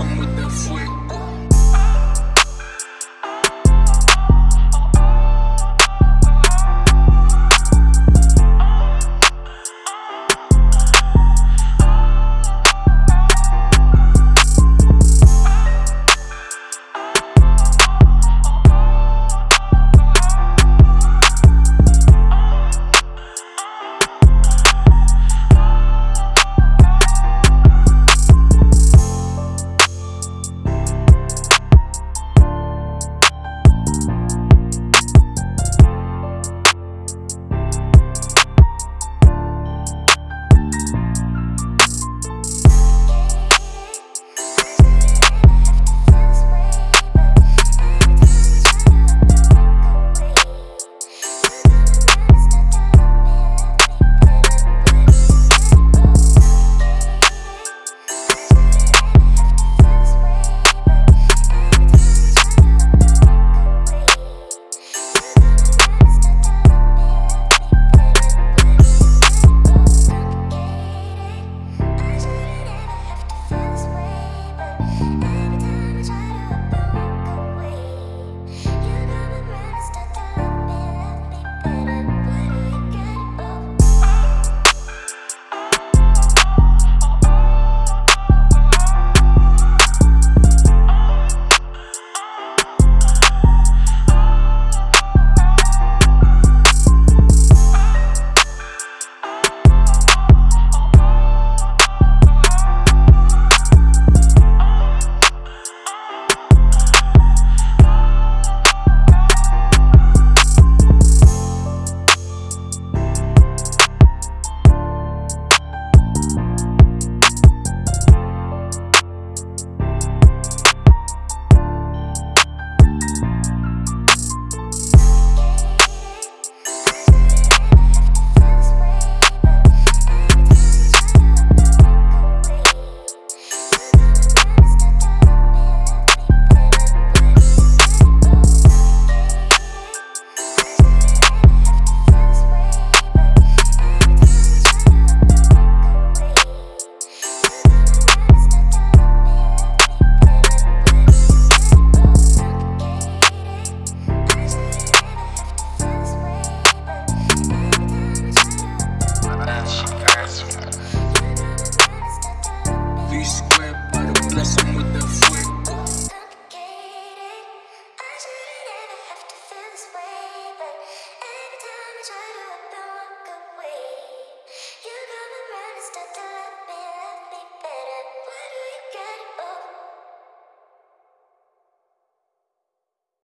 I'm with the fuego.